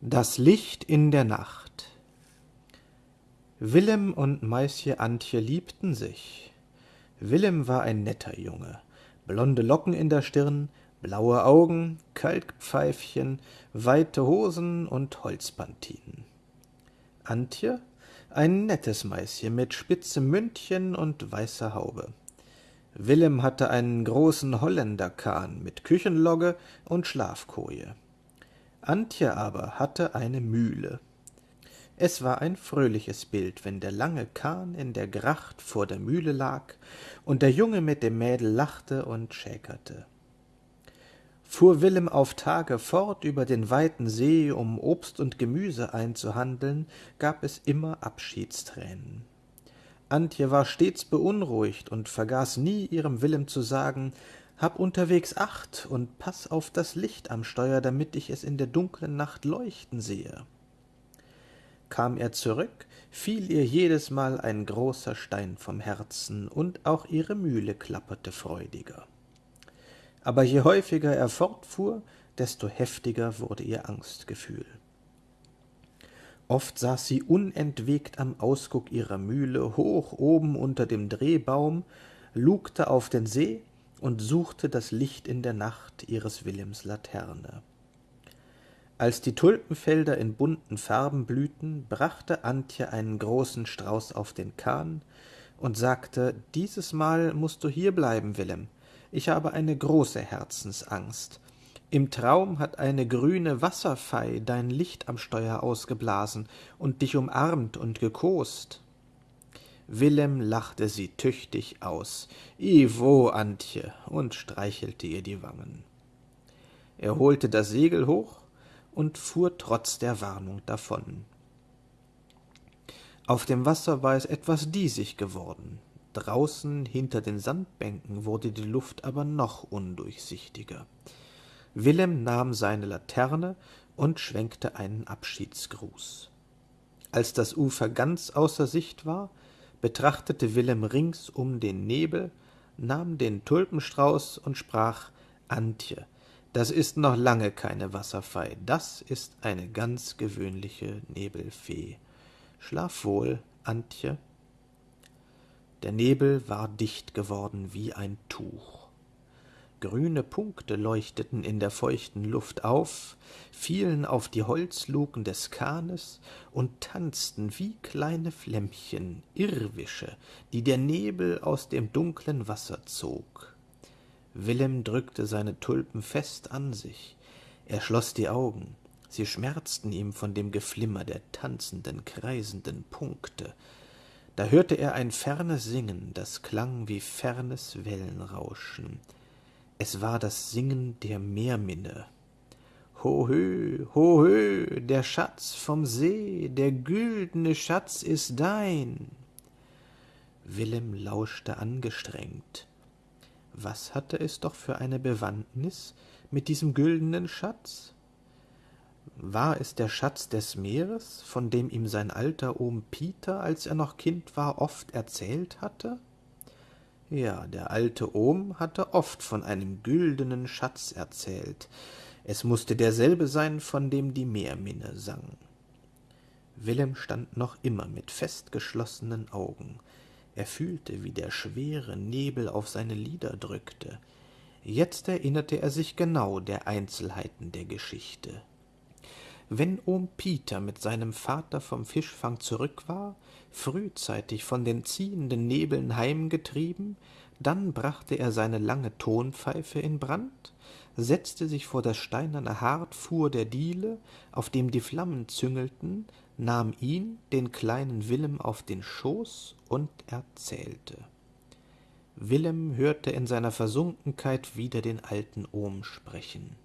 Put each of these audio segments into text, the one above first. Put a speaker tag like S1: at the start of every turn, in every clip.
S1: Das Licht in der Nacht Willem und Maisje Antje liebten sich. Willem war ein netter Junge, blonde Locken in der Stirn, blaue Augen, Kaltpfeifchen, weite Hosen und Holzpantinen. Antje ein nettes Maischen mit spitzem Mündchen und weißer Haube. Willem hatte einen großen Holländerkahn mit Küchenlogge und Schlafkoje. Antje aber hatte eine Mühle. Es war ein fröhliches Bild, wenn der lange Kahn in der Gracht vor der Mühle lag und der Junge mit dem Mädel lachte und schäkerte. Fuhr Willem auf Tage fort über den weiten See, um Obst und Gemüse einzuhandeln, gab es immer Abschiedstränen. Antje war stets beunruhigt und vergaß nie ihrem Willem zu sagen, hab unterwegs Acht und paß auf das Licht am Steuer, damit ich es in der dunklen Nacht leuchten sehe. Kam er zurück, fiel ihr jedesmal ein großer Stein vom Herzen, und auch ihre Mühle klapperte freudiger. Aber je häufiger er fortfuhr, desto heftiger wurde ihr Angstgefühl. Oft saß sie unentwegt am Ausguck ihrer Mühle, hoch oben unter dem Drehbaum, lugte auf den See und suchte das Licht in der Nacht ihres Willems Laterne. Als die Tulpenfelder in bunten Farben blühten, brachte Antje einen großen Strauß auf den Kahn und sagte, dieses Mal musst du hier bleiben, Willem. Ich habe eine große Herzensangst. Im Traum hat eine grüne Wasserfei dein Licht am Steuer ausgeblasen und dich umarmt und gekost. Willem lachte sie tüchtig aus. Iwo, Antje, und streichelte ihr die Wangen. Er holte das Segel hoch und fuhr trotz der Warnung davon. Auf dem Wasser war es etwas diesig geworden. Draußen hinter den Sandbänken wurde die Luft aber noch undurchsichtiger. Willem nahm seine Laterne und schwenkte einen Abschiedsgruß. Als das Ufer ganz außer Sicht war, betrachtete Willem ringsum den Nebel, nahm den Tulpenstrauß und sprach Antje, das ist noch lange keine Wasserfei, das ist eine ganz gewöhnliche Nebelfee. Schlaf wohl, Antje. Der Nebel war dicht geworden wie ein Tuch. Grüne Punkte leuchteten in der feuchten Luft auf, fielen auf die Holzluken des Kahnes und tanzten wie kleine Flämmchen, Irrwische, die der Nebel aus dem dunklen Wasser zog. Willem drückte seine Tulpen fest an sich. Er schloss die Augen. Sie schmerzten ihm von dem Geflimmer der tanzenden, kreisenden Punkte. Da hörte er ein fernes Singen, das klang wie fernes Wellenrauschen es war das Singen der Meerminne. Hohö, hohö, der Schatz vom See, der güldene Schatz ist dein. Willem lauschte angestrengt. Was hatte es doch für eine Bewandtnis mit diesem güldenen Schatz? War es der Schatz des Meeres, von dem ihm sein alter Ohm Peter, als er noch Kind war, oft erzählt hatte? Ja, der alte Ohm hatte oft von einem güldenen Schatz erzählt. Es musste derselbe sein, von dem die Meerminne sang. Willem stand noch immer mit fest geschlossenen Augen. Er fühlte, wie der schwere Nebel auf seine Lider drückte. Jetzt erinnerte er sich genau der Einzelheiten der Geschichte. Wenn Ohm Peter mit seinem Vater vom Fischfang zurück war, frühzeitig von den ziehenden Nebeln heimgetrieben, dann brachte er seine lange Tonpfeife in Brand, setzte sich vor das steinerne Hartfuhr der Diele, auf dem die Flammen züngelten, nahm ihn, den kleinen Willem, auf den Schoß und erzählte. Willem hörte in seiner Versunkenkeit wieder den alten Ohm sprechen.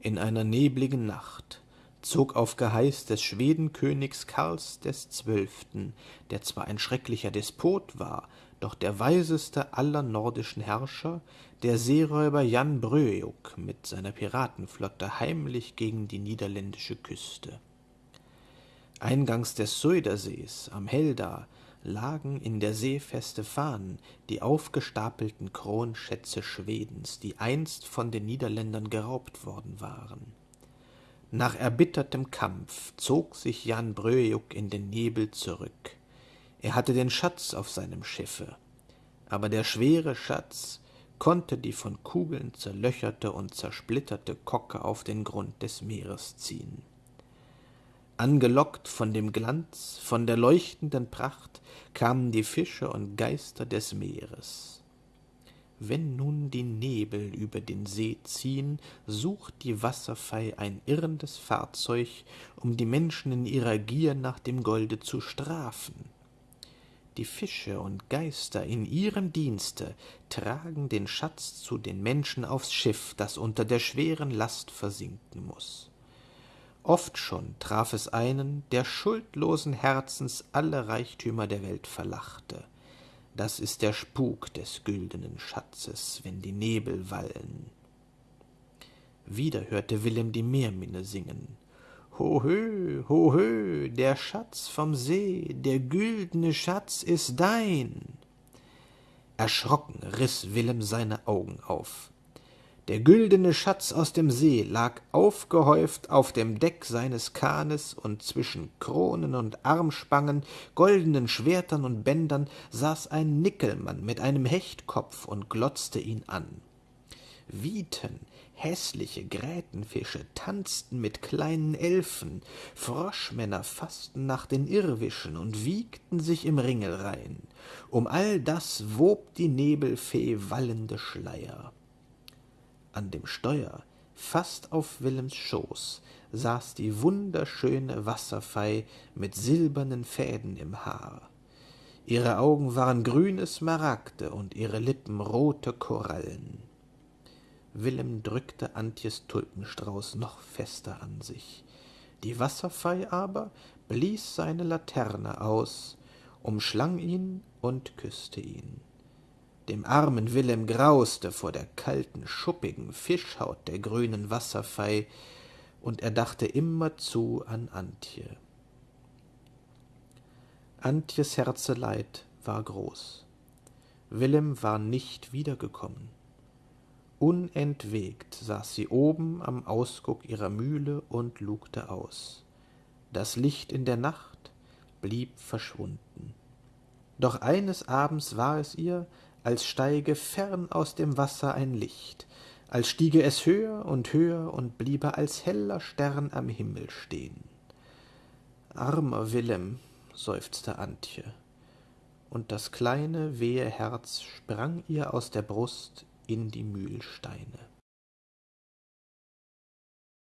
S1: In einer nebligen Nacht zog auf Geheiß des Schwedenkönigs Karls des Zwölften, der zwar ein schrecklicher Despot war, doch der weiseste aller nordischen Herrscher, der Seeräuber Jan Bröjuk mit seiner Piratenflotte heimlich gegen die niederländische Küste. Eingangs des Suidersees am Helda lagen in der Seefeste Fahnen die aufgestapelten Kronschätze Schwedens, die einst von den Niederländern geraubt worden waren Nach erbittertem Kampf zog sich Jan Bröjuk in den Nebel zurück. Er hatte den Schatz auf seinem Schiffe, aber der schwere Schatz konnte die von Kugeln zerlöcherte und zersplitterte Kocke auf den Grund des Meeres ziehen. Angelockt von dem Glanz, von der leuchtenden Pracht, kamen die Fische und Geister des Meeres. Wenn nun die Nebel über den See ziehen, sucht die Wasserfei ein irrendes Fahrzeug, um die Menschen in ihrer Gier nach dem Golde zu strafen die Fische und Geister in ihrem Dienste tragen den Schatz zu den Menschen aufs Schiff, das unter der schweren Last versinken muss. Oft schon traf es einen, der schuldlosen Herzens alle Reichtümer der Welt verlachte. Das ist der Spuk des güldenen Schatzes, wenn die Nebel wallen. Wieder hörte Willem die Meerminne singen. Hohö, hohö, der Schatz vom See, der güldne Schatz ist dein. Erschrocken riß Willem seine Augen auf. Der güldene Schatz aus dem See lag aufgehäuft auf dem Deck seines Kahnes, und zwischen Kronen und Armspangen, goldenen Schwertern und Bändern saß ein Nickelmann mit einem Hechtkopf und glotzte ihn an. Wieten, häßliche Grätenfische tanzten mit kleinen Elfen, Froschmänner faßten nach den Irrwischen und wiegten sich im Ringelrein. Um all das wob die Nebelfee wallende Schleier. An dem Steuer, fast auf Willems Schoß, saß die wunderschöne Wasserfei mit silbernen Fäden im Haar. Ihre Augen waren grüne Smaragde und ihre Lippen rote Korallen. Willem drückte Antjes Tulpenstrauß noch fester an sich. Die Wasserfei aber blies seine Laterne aus, umschlang ihn und küsste ihn. Dem armen Willem grauste vor der kalten, schuppigen Fischhaut der grünen Wasserfei, und er dachte immerzu an Antje. Antjes Herzeleid war groß. Willem war nicht wiedergekommen. Unentwegt saß sie oben am Ausguck ihrer Mühle und lugte aus. Das Licht in der Nacht blieb verschwunden. Doch eines Abends war es ihr, als steige fern aus dem Wasser ein Licht, als stiege es höher und höher und bliebe als heller Stern am Himmel stehen. Armer Willem, seufzte Antje, und das kleine wehe Herz sprang ihr aus der Brust in die Mühlsteine.